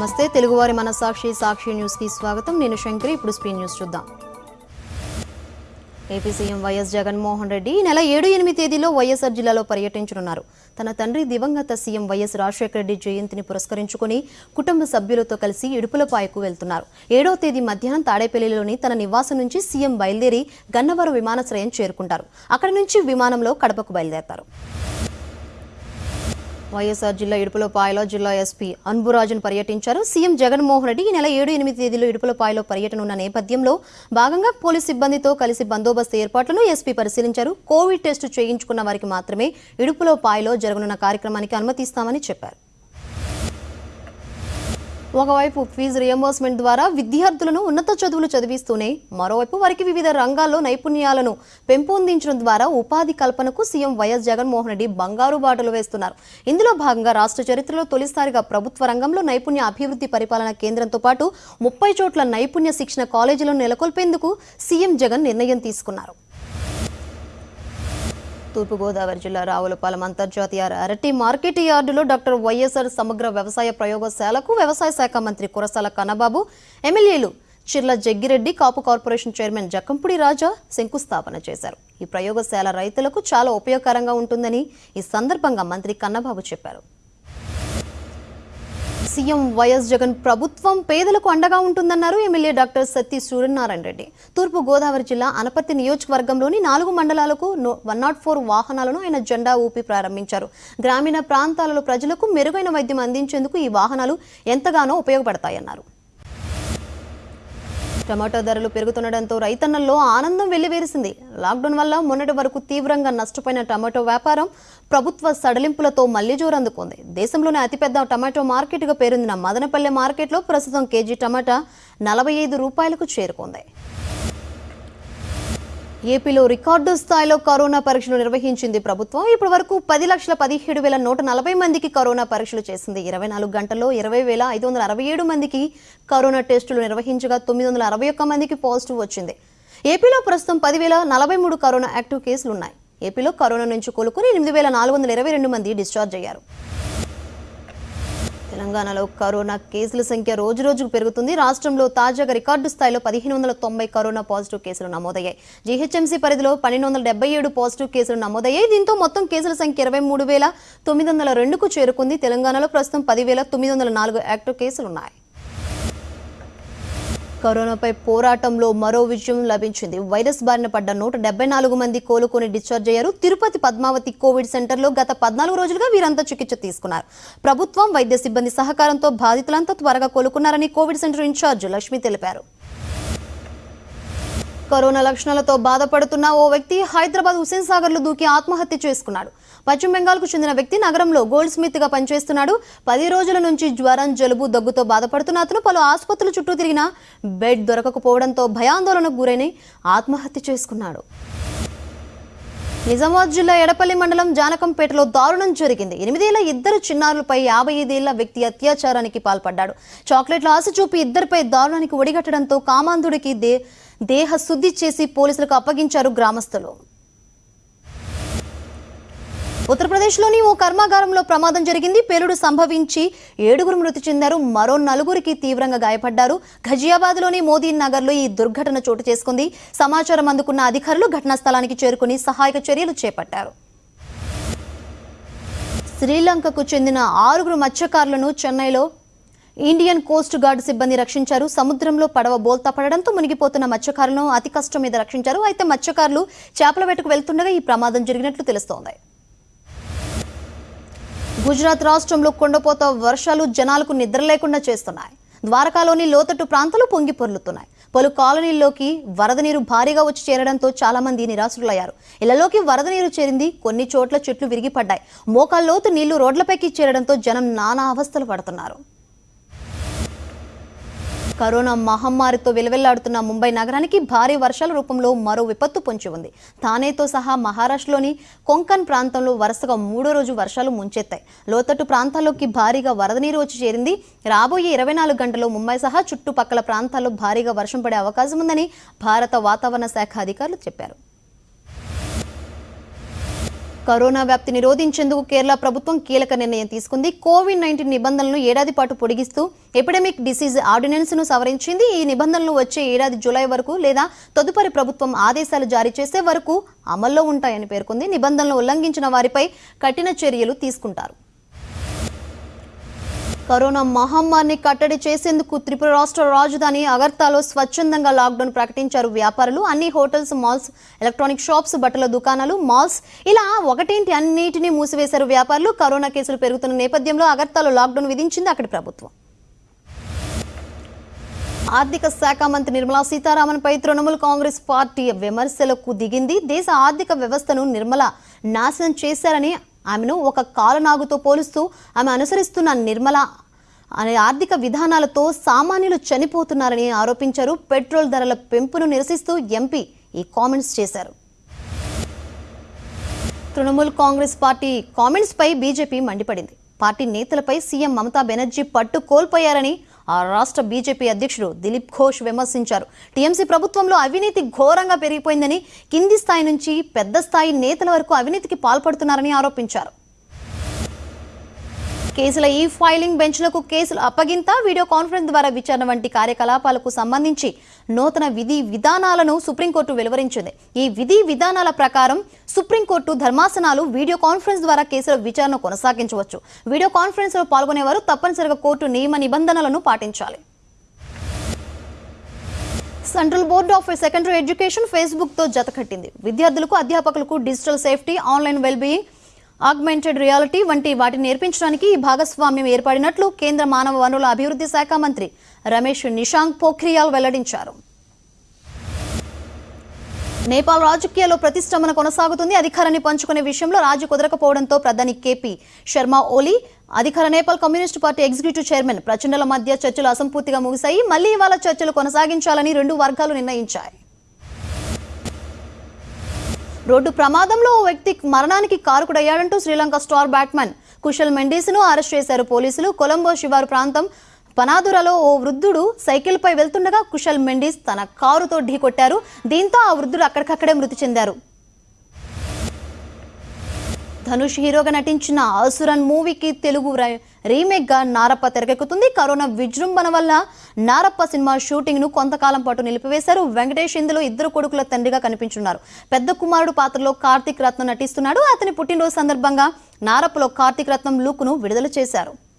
నమస్తే. తెలుగువారి మన సాక్షి సాక్షి న్యూస్కి స్వాగతం. నేను శంకరి. ఇప్పుడు స్పీడ్ న్యూస్ చూద్దాం. AP CM YS Jaganmohan Reddy ఈ నెల ఏడు ఎనిమిది తేదీలో వైఎస్ఆర్ జిల్లాలో పర్యటించనున్నారు. తన తండ్రి దివంగత సీఎం వైఎస్ రాజశేఖర రెడ్డి జయంతిని పురస్కరించుకుని కుటుంబ సభ్యులతో కలిసి ఇడుపులపాయకు వెళ్తున్నారు. ఏడవ తేదీ మధ్యాహ్నం తాడేపల్లిలోని తన నివాసం నుంచి సీఎం బయలుదేరి గన్నవరం విమానాశ్రయం చేరుకుంటారు. అక్కడి నుంచి విమానంలో కడపకు బయలుదేరతారు. వైఎస్ఆర్ జిల్లా ఇడుపులపాయలో జిల్లా ఎస్పీ అన్బురాజును పర్యటించారు. సీఎం జగన్మోహన్ రెడ్డి ఈ నెల ఏడు ఎనిమిది తేదీలో ఇడుపులపాయలో పర్యటన ఉన్న నేపథ్యంలో భాగంగా పోలీస్ సిబ్బందితో కలిసి బందోబస్తు ఏర్పాట్లను ఎస్పీ పరిశీలించారు. కోవిడ్ టెస్టు చేయించుకున్న వారికి మాత్రమే ఇడుపులపాయలో జరగనున్న కార్యక్రమానికి అనుమతిస్తామని చెప్పారు. ఒకవైపు ఫీజు రియంబర్స్మెంట్ ద్వారా విద్యార్థులను ఉన్నత చదువులు చదివిస్తూనే మరోవైపు వారికి వివిధ రంగాల్లో నైపుణ్యాలను పెంపొందించడం ద్వారా ఉపాధి కల్పనకు సీఎం వైఎస్ జగన్మోహన్ రెడ్డి బంగారు బాటలు వేస్తున్నారు. ఇందులో భాగంగా రాష్ట్ర చరిత్రలో తొలిసారిగా ప్రభుత్వ రంగంలో నైపుణ్య అభివృద్ధి పరిపాలన కేంద్రంతో పాటు ముప్పై చోట్ల నైపుణ్య శిక్షణ కాలేజీలను నెలకొల్పేందుకు సీఎం జగన్ నిర్ణయం తీసుకున్నారు. తూర్పుగోదావరి జిల్లా రావులపాలెం అంతర్జాతీయ అరటి మార్కెట్ యార్డులో డాక్టర్ వైఎస్ఆర్ సమగ్ర వ్యవసాయ ప్రయోగశాలకు వ్యవసాయ శాఖ మంత్రి కురసాల కన్నబాబు ఎమ్మెల్యేలు చిర్ల జగ్గిరెడ్డి కాపు కార్పొరేషన్ చైర్మన్ జక్కంపుడి రాజా శంకుస్థాపన చేశారు. ఈ ప్రయోగశాల రైతులకు చాలా ఉపయోగకరంగా ఉంటుందని ఈ సందర్భంగా మంత్రి కన్నబాబు చెప్పారు. సీఎం వైఎస్ జగన్ ప్రభుత్వం పేదలకు అండగా ఉంటుందన్నారు ఎమ్మెల్యే డాక్టర్ సత్తి సూర్యనారాయణ రెడ్డి. తూర్పు గోదావరి జిల్లా అనపర్తి నియోజకవర్గంలోని నాలుగు మండలాలకు వన్ నాట్ ఫోర్ వాహనాలను ఆయన జెండా ఊపి ప్రారంభించారు. గ్రామీణ ప్రాంతాలలో ప్రజలకు మెరుగైన వైద్యం అందించేందుకు ఈ వాహనాలు ఎంతగానో ఉపయోగపడతాయన్నారు. టమాటో ధరలు పెరుగుతుండడంతో రైతన్నల్లో ఆనందం వెల్లివేరిసింది. లాక్డౌన్ వల్ల మొన్నటి వరకు తీవ్రంగా నష్టపోయిన టమాటో వ్యాపారం ప్రభుత్వ సడలింపులతో మళ్ళీ జోరందుకుంది. దేశంలోనే అతిపెద్ద టమాటో మార్కెట్గా పేరొందిన మదనపల్లె మార్కెట్లో ప్రస్తుతం కేజీ టమాటా నలభై ఐదు రూపాయలకు చేరుకుంది. ఏపీలో రికార్డు స్థాయిలో కరోనా పరీక్షలు నిర్వహించింది ప్రభుత్వం. ఇప్పటి వరకు పది లక్షల పదిహేడు వేల నూట నలభై మందికి కరోనా పరీక్షలు చేసింది. ఇరవై నాలుగు గంటల్లో ఇరవై వేల ఐదు వందల అరవై ఏడు మందికి కరోనా టెస్టులు నిర్వహించగా తొమ్మిది వందల అరవై ఒక్క మందికి పాజిటివ్ వచ్చింది. ఏపీలో ప్రస్తుతం పదివేల నలభై మూడు కరోనా యాక్టివ్ కేసులు ఉన్నాయి. ఏపీలో కరోనా నుంచి కోలుకుని ఎనిమిది వేల నాలుగు వందల ఇరవై రెండు మంది డిశ్చార్జ్ అయ్యారు. తెలంగాణలో కరోనా కేసుల సంఖ్య రోజు రోజుకు పెరుగుతుంది. రాష్ట్రంలో తాజాగా రికార్డు స్థాయిలో పదిహేను వందల తొంభై కరోనా పాజిటివ్ కేసులు నమోదయ్యాయి. జీహెచ్ఎంసీ పరిధిలో పన్నెండు వందల డెబ్బై ఏడు పాజిటివ్ కేసులు నమోదయ్యాయి. దీంతో మొత్తం కేసుల సంఖ్య ఇరవై మూడు వేల తొమ్మిది వందల రెండుకు చేరుకుంది. తెలంగాణలో ప్రస్తుతం పదివేల తొమ్మిది వందల నాలుగు యాక్టివ్ కేసులున్నాయి. కరోనాపై పోరాటంలో మరో విజయం లభించింది. వైరస్ బారిన పడ్డ నూట డెబ్బై నాలుగు మంది కోలుకొని డిశ్చార్జ్ అయ్యారు. తిరుపతి పద్మావతి కోవిడ్ సెంటర్లో గత పద్నాలుగు రోజులుగా వీరంతా చికిత్స తీసుకున్నారు. ప్రభుత్వం వైద్య సిబ్బంది సహకారంతో బాధితులంతా త్వరగా కోలుకున్నారని కోవిడ్ సెంటర్ ఇన్ఛార్జ్ లక్ష్మి తెలిపారు. కరోనా లక్షణాలతో బాధపడుతున్న ఓ వ్యక్తి హైదరాబాద్ హుసేన్ సాగర్లో దూకి ఆత్మహత్య చేసుకున్నాడు. పశ్చిమ బెంగాల్కు చెందిన వ్యక్తి నగరంలో గోల్డ్ స్మిత్గా పనిచేస్తున్నాడు. పది రోజుల నుంచి జ్వరం జలుబు దగ్గుతో బాధపడుతున్న అతను పలు ఆసుపత్రులు చుట్టూ తిరిగినా బెడ్ దొరకకపోవడంతో భయాందోళనకు గురైన ఆత్మహత్య చేసుకున్నాడు. నిజామాబాద్ జిల్లా ఎడపల్లి మండలం జానకంపేటలో దారుణం జరిగింది. ఎనిమిదేళ్ళ ఇద్దరు చిన్నారులపై యాభై ఐదేళ్ళ వ్యక్తి అత్యాచారానికి పాల్పడ్డాడు. చాక్లెట్ల ఆశ చూపి ఇద్దరిపై దారుణానికి ఒడిగట్టడంతో కామాంధుడికి దే దేహ శుద్ధి చేసి పోలీసులకు అప్పగించారు గ్రామస్తులు. ఉత్తరప్రదేశ్లోని ఓ కర్మాగారంలో ప్రమాదం జరిగింది. పేలుడు సంభవించి ఏడుగురు మృతి చెందారు. మరో నలుగురికి తీవ్రంగా గాయపడ్డారు. ఘజియాబాద్లోని మోదీ నగర్లో ఈ దుర్ఘటన చోటు చేసుకుంది. సమాచారం అందుకున్న అధికారులు ఘటనా స్థలానికి చేరుకుని సహాయక చర్యలు చేపట్టారు. శ్రీలంకకు చెందిన ఆరుగురు మత్స్యకారులను చెన్నైలో ఇండియన్ కోస్ట్ గార్డ్ సిబ్బంది రక్షించారు. సముద్రంలో పడవ బోల్తా పడడంతో మునిగిపోతున్న మత్స్యకారులను అతి కష్టం మీద రక్షించారు. అయితే మత్స్యకారులు చేపల వేటకు వెళ్తుండగా ఈ ప్రమాదం జరిగినట్లు తెలుస్తోంది. గుజరాత్ రాష్ట్రంలో కొండపోత వర్షాలు జనాలకు నిద్ర లేకుండా చేస్తున్నాయి. ద్వారకాలోని లోతట్టు ప్రాంతాలు పొంగి పొర్లుతున్నాయి. పలు కాలనీల్లోకి వరద నీరు భారీగా వచ్చి చేరడంతో చాలా మంది నిరాశులయ్యారు ఇళ్ళలోకి వరద నీరు చేరింది. కొన్ని చోట్ల చెట్లు విరిగిపడ్డాయి. మోకాల్లోతు నీళ్ళు రోడ్లపైకి చేరడంతో జనం నానా అవస్థలు పడుతున్నారు. కరోనా మహమ్మారితో విలవెల్లాడుతున్న ముంబై నగరానికి భారీ వర్షాల రూపంలో మరో విపత్తు పొంచి ఉంది. థానేతో సహా మహారాష్ట్రలోని కొంకన్ ప్రాంతంలో వరుసగా మూడో రోజు వర్షాలు ముంచెత్తాయి. లోతట్టు ప్రాంతాల్లోకి భారీగా వరద నీరు వచ్చి చేరింది. రాబోయే ఇరవై నాలుగు గంటల్లో ముంబై సహా చుట్టుపక్కల ప్రాంతాల్లో భారీగా వర్షం పడే అవకాశం ఉందని భారత వాతావరణ శాఖ అధికారులు చెప్పారు. కరోనా వ్యాప్తి నిరోధించేందుకు కేరళ ప్రభుత్వం కీలక నిర్ణయం తీసుకుంది. కోవిడ్ నైన్టీన్ నిబంధనలను ఏడాది పాటు పొడిగిస్తూ ఎపిడమిక్ డిసీజ్ ఆర్డినెన్స్ను సవరించింది. ఈ నిబంధనలు వచ్చే ఏడాది జూలై వరకు లేదా తదుపరి ప్రభుత్వం ఆదేశాలు జారీ చేసే వరకు అమల్లో ఉంటాయని పేర్కొంది. నిబంధనలు ఉల్లంఘించిన వారిపై కఠిన చర్యలు తీసుకుంటారు. కరోనా మహమ్మారిని కట్టడి చేసేందుకు త్రిపుర రాష్ట్ర రాజధాని అగర్తాలో స్వచ్ఛందంగా లాక్డౌన్ ప్రకటించారు వ్యాపారులు. అన్ని హోటల్స్ మాల్స్ ఎలక్ట్రానిక్ షాప్స్ బట్టల దుకాణాలు మాల్స్ ఇలా ఒకటేంటి అన్నిటినీ మూసివేశారు వ్యాపారులు. కరోనా కేసులు పెరుగుతున్న నేపథ్యంలో అగర్తాలో లాక్డౌన్ విధించింది అక్కడి ప్రభుత్వం. ఆర్థిక శాఖ మంత్రి నిర్మలా సీతారామన్పై తృణమూల్ కాంగ్రెస్ పార్టీ విమర్శలకు దిగింది. దేశ ఆర్థిక వ్యవస్థను నిర్మల నాశనం చేశారని ఆమెను ఒక కాలనాగుతో పోలుస్తూ ఆమె అనుసరిస్తున్న నిర్మల అనే ఆర్థిక విధానాలతో సామాన్యులు చనిపోతున్నారని ఆరోపించారు. పెట్రోల్ ధరల పెంపును నిరసిస్తూ ఎంపీ ఈ కామెంట్స్ చేశారు. తృణమూల్ కాంగ్రెస్ పార్టీ కామెంట్స్పై బీజేపీ మండిపడింది. పార్టీ నేతలపై సీఎం మమతా బెనర్జీ పట్టు కోల్పోయారని ఆ రాష్ట్ర బీజేపీ అధ్యక్షుడు దిలీప్ ఘోష్ విమర్శించారు. టీఎంసీ ప్రభుత్వంలో అవినీతి ఘోరంగా పెరిగిపోయిందని కింది స్థాయి నుంచి పెద్ద స్థాయి నేతల వరకు అవినీతికి పాల్పడుతున్నారని ఆరోపించారు. కేసుల ఈ ఫైలింగ్ బెంచ్లకు కేసులు అప్పగింత వీడియో కాన్ఫరెన్స్ ద్వారా విచారణ వంటి కార్యకలాపాలకు సంబంధించి నూతన విధి విధానాలను సుప్రీంకోర్టు వెలువరించింది. ఈ విధి విధానాల ప్రకారం సుప్రీంకోర్టు ధర్మాసనాలు వీడియో కాన్ఫరెన్స్ ద్వారా కేసుల విచారణ కొనసాగించవచ్చు. వీడియో కాన్ఫరెన్స్లో పాల్గొనేవారు తప్పనిసరిగా కోర్టు నియమ నిబంధనలను పాటించాలి. Central board of secondary education ఫేస్బుక్తో జతకట్టింది విద్యార్థులకు అధ్యాపకులకు digital safety online wellbeing augmented reality వంటి వాటిని నేర్పించడానికి ఈ భాగస్వామ్యం ఏర్పడినట్లు కేంద్ర మానవ వనరుల అభివృద్ధి శాఖ మంత్రి రమేష్ నిషాంక్ పోఖ్రియాల్ వెల్లడించారు. నేపాల్ రాజకీయాల్లో ప్రతిష్టంభన కొనసాగుతుంది. అధికారాన్ని పంచుకునే విషయంలో రాజు కుదరకపోవడంతో ప్రధాని కేపీ శర్మ ఓలీ అధికార Nepal communist party executive chairman ప్రచండల మధ్య చర్చలు అసంపూర్తిగా ముగిశాయి. మళ్ళీ ఇవాళ చర్చలు కొనసాగించాలని రెండు వర్గాలు నిర్ణయించాయి. రోడ్డు ప్రమాదంలో ఓ వ్యక్తి మరణానికి కారుకుడయ్యాడంటూ శ్రీలంక స్టార్ బ్యాట్స్మన్ కుశల్ మెండీస్ను అరెస్ట్ చేశారు పోలీసులు. కొలంబో శివారు ప్రాంతం పనాదురలో ఓ వృద్ధుడు సైకిల్పై వెళ్తుండగా కుశల్ మెండీస్ తన కారుతో ఢీకొట్టారు. దీంతో ఆ వృద్ధుడు అక్కడికక్కడే మృతి చెందారు. ధనుష్ హీరోగా నటించిన అసురన్ మూవీకి తెలుగు రీమేక్గా రీమేక్గా నారప్ప తెరకెక్కుతుంది. కరోనా విజృంభణ వల్ల నారప్ప సినిమా షూటింగ్ను కొంతకాలం పాటు నిలిపివేశారు. వెంకటేష్ ఇందులో ఇద్దరు కొడుకుల తండ్రిగా కనిపించున్నారు. పెద్ద కుమారుడు పాత్రలో కార్తీక్ రత్నం నటిస్తున్నాడు. అతని పుట్టినరోజు సందర్భంగా నారప్పలో కార్తీక్ రత్నం లుక్ను విడుదల చేశారు.